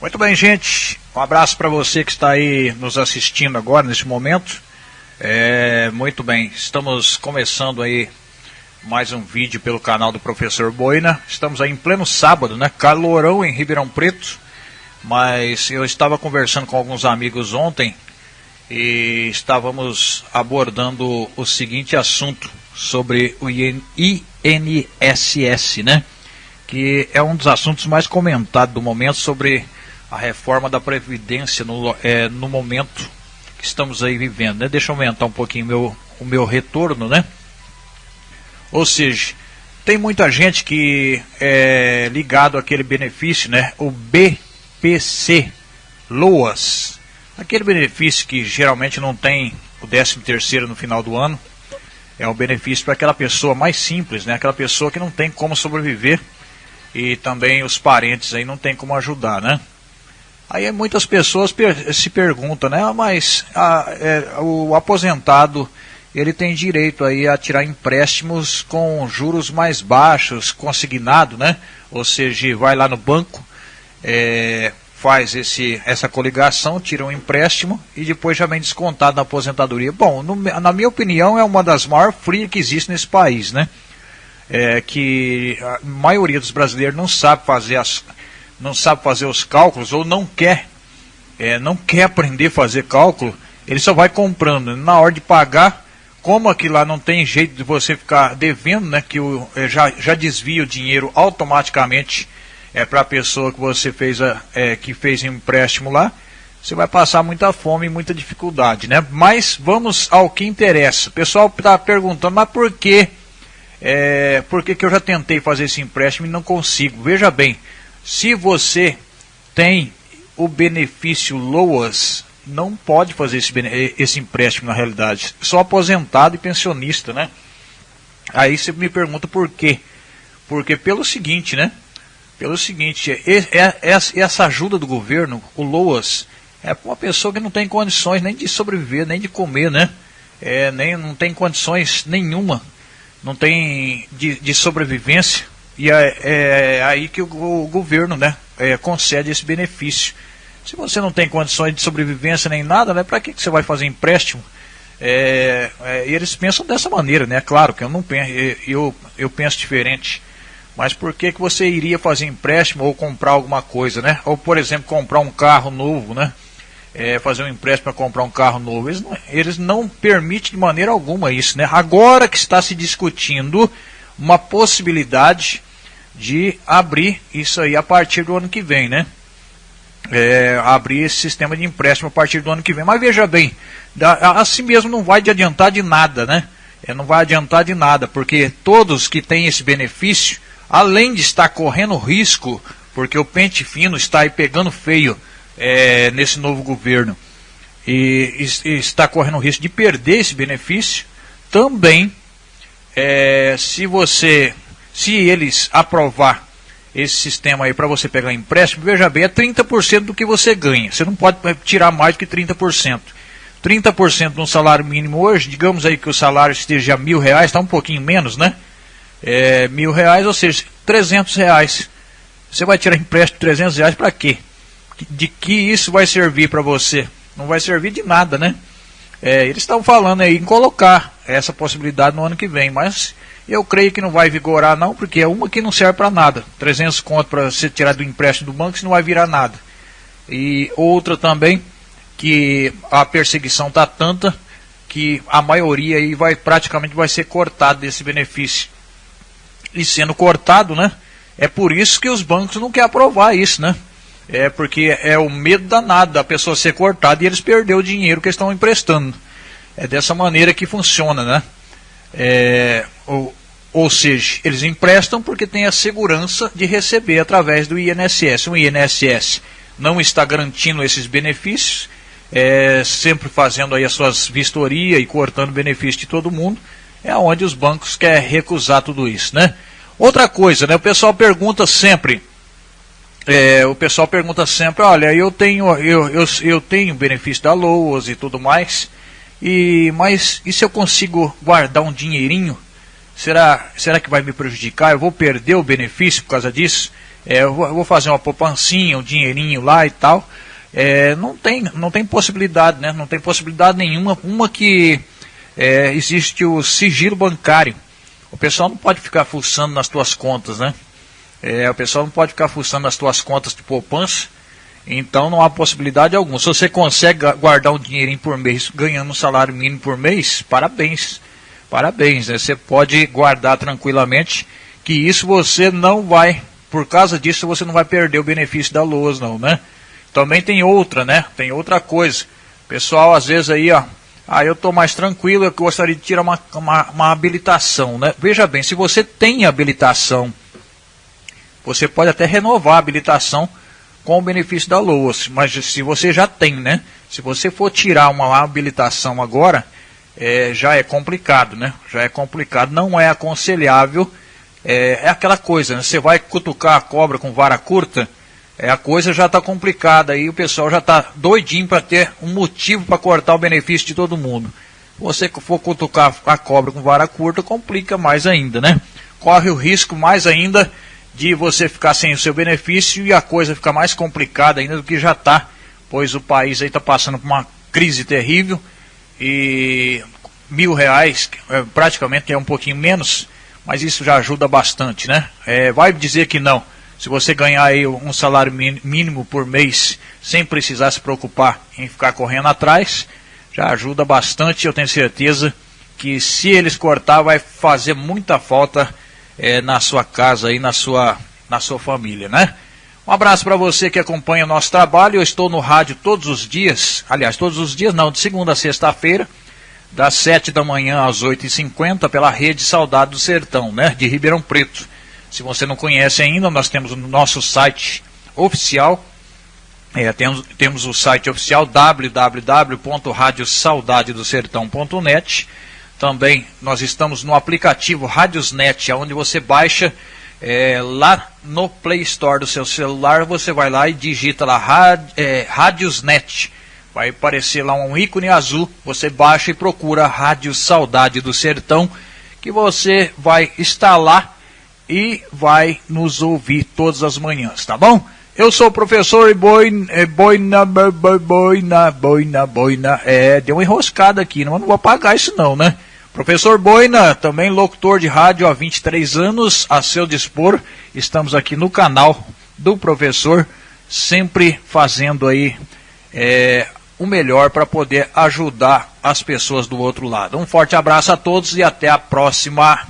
Muito bem, gente. Um abraço para você que está aí nos assistindo agora, nesse momento. É, muito bem, estamos começando aí mais um vídeo pelo canal do Professor Boina. Estamos aí em pleno sábado, né? Calorão em Ribeirão Preto. Mas eu estava conversando com alguns amigos ontem e estávamos abordando o seguinte assunto sobre o INSS, né? Que é um dos assuntos mais comentados do momento sobre a reforma da Previdência no, é, no momento que estamos aí vivendo. Né? Deixa eu aumentar um pouquinho meu, o meu retorno, né? Ou seja, tem muita gente que é ligado àquele benefício, né? O BPC LOAS. Aquele benefício que geralmente não tem o 13 terceiro no final do ano. É um benefício para aquela pessoa mais simples, né? Aquela pessoa que não tem como sobreviver e também os parentes aí não tem como ajudar, né? Aí muitas pessoas per se perguntam, né? Ah, mas a, é, o aposentado ele tem direito aí a tirar empréstimos com juros mais baixos, consignado, né? Ou seja, vai lá no banco, é, faz esse, essa coligação, tira um empréstimo e depois já vem descontado na aposentadoria. Bom, no, na minha opinião é uma das maiores frias que existe nesse país, né? É, que a maioria dos brasileiros não sabe fazer as não sabe fazer os cálculos ou não quer, é, não quer aprender a fazer cálculo, ele só vai comprando. Na hora de pagar, como aqui lá não tem jeito de você ficar devendo, né, que o, é, já, já desvia o dinheiro automaticamente é, para a pessoa que você fez, a, é, que fez empréstimo lá, você vai passar muita fome e muita dificuldade, né? Mas vamos ao que interessa. O pessoal está perguntando, mas por que, é, por que, que eu já tentei fazer esse empréstimo e não consigo? Veja bem, se você tem o benefício LOAS, não pode fazer esse, esse empréstimo na realidade. Só aposentado e pensionista, né? Aí você me pergunta por quê? Porque pelo seguinte, né? Pelo seguinte, essa ajuda do governo, o LOAS, é para uma pessoa que não tem condições nem de sobreviver, nem de comer, né? É, nem, não tem condições nenhuma, não tem de, de sobrevivência. E é, é aí que o, o governo né, é, concede esse benefício. Se você não tem condições de sobrevivência nem nada, né, para que, que você vai fazer empréstimo? É, é, eles pensam dessa maneira, né? Claro que eu não penso, eu, eu penso diferente. Mas por que, que você iria fazer empréstimo ou comprar alguma coisa, né? Ou, por exemplo, comprar um carro novo, né? É, fazer um empréstimo para comprar um carro novo. Eles não, eles não permitem de maneira alguma isso, né? Agora que está se discutindo uma possibilidade de abrir isso aí a partir do ano que vem, né? É, abrir esse sistema de empréstimo a partir do ano que vem. Mas veja bem, assim mesmo não vai adiantar de nada, né? É, não vai adiantar de nada, porque todos que têm esse benefício, além de estar correndo risco, porque o pente fino está aí pegando feio é, nesse novo governo, e, e, está correndo risco de perder esse benefício, também, é, se você se eles aprovar esse sistema aí para você pegar empréstimo, veja bem, é 30% do que você ganha. Você não pode tirar mais do que 30%. 30% no salário mínimo hoje, digamos aí que o salário esteja mil reais, está um pouquinho menos, né? É, mil reais, ou seja, 300 reais. Você vai tirar empréstimo de 300 reais para quê? De que isso vai servir para você? Não vai servir de nada, né? É, eles estão falando aí em colocar essa possibilidade no ano que vem, mas eu creio que não vai vigorar não, porque é uma que não serve para nada. 300 conto para você tirar do empréstimo do banco, isso não vai virar nada. E outra também, que a perseguição está tanta que a maioria aí vai praticamente vai ser cortado desse benefício. E sendo cortado, né? É por isso que os bancos não querem aprovar isso, né? É porque é o medo danado da pessoa ser cortada e eles perder o dinheiro que estão emprestando. É dessa maneira que funciona, né? É, ou seja, eles emprestam porque tem a segurança de receber através do INSS. O INSS não está garantindo esses benefícios, é, sempre fazendo aí as suas vistorias e cortando benefício de todo mundo, é onde os bancos querem recusar tudo isso, né? Outra coisa, né? O pessoal pergunta sempre, é, o pessoal pergunta sempre, olha, eu tenho, eu, eu, eu tenho benefício da LOAS e tudo mais, e mas e se eu consigo guardar um dinheirinho Será, será que vai me prejudicar? Eu vou perder o benefício por causa disso? é, eu, vou, eu, vou, fazer uma poupancinha, um dinheirinho lá e tal. É, não, tem, não tem possibilidade, né? Não tem possibilidade nenhuma. Uma que é, existe o sigilo bancário. O pessoal não pode ficar fuçando nas tuas contas, né? É, o pessoal não pode ficar fuçando nas tuas contas de poupança. Então não há possibilidade alguma. Se você consegue guardar um dinheirinho por mês, ganhando um salário mínimo por mês, parabéns. Parabéns, né? Você pode guardar tranquilamente que isso você não vai, por causa disso você não vai perder o benefício da luz, não, né? Também tem outra, né? Tem outra coisa. Pessoal, às vezes aí, ó, ah, eu estou mais tranquilo, eu gostaria de tirar uma, uma, uma, habilitação, né? Veja bem, se você tem habilitação, você pode até renovar a habilitação com o benefício da LOAS, mas se você já tem, né? Se você for tirar uma habilitação agora, é, já é complicado, né? Já é complicado, não é aconselhável. É, é aquela coisa, né? Você vai cutucar a cobra com vara curta, é, a coisa já está complicada aí, o pessoal já está doidinho para ter um motivo para cortar o benefício de todo mundo. Você for cutucar a cobra com vara curta, complica mais ainda, né? Corre o risco mais ainda de você ficar sem o seu benefício e a coisa ficar mais complicada ainda do que já está, pois o país aí está passando por uma crise terrível e mil reais, é, praticamente é um pouquinho menos, mas isso já ajuda bastante, né? É, vai dizer que não. Se você ganhar aí um salário mínimo por mês, sem precisar se preocupar em ficar correndo atrás, já ajuda bastante. Eu tenho certeza que se eles cortar, vai fazer muita falta é, na sua casa e na sua, na sua família, né? Um abraço para você que acompanha o nosso trabalho. Eu estou no rádio todos os dias, aliás, todos os dias não, de segunda a sexta-feira, das 7 da manhã às 8h50, pela rede Saudade do Sertão, né? De Ribeirão Preto. Se você não conhece ainda, nós temos o nosso site oficial. É, temos, temos o site oficial www.radiosaudadedosertão.net. Também nós estamos no aplicativo Radiosnet, onde você baixa é, lá no Play Store do seu celular. Você vai lá e digita lá é, Radiosnet. Vai aparecer lá um ícone azul. Você baixa e procura Rádio Saudade do Sertão, que você vai instalar e vai nos ouvir todas as manhãs, tá bom? Eu sou o professor Boina, é, Boina, Boina, Boina, Boina. É, deu uma enroscada aqui, não vou apagar isso não, né? Professor Boina, também locutor de rádio há 23 anos, a seu dispor. Estamos aqui no canal do professor, sempre fazendo aí é, o melhor para poder ajudar as pessoas do outro lado. Um forte abraço a todos e até a próxima.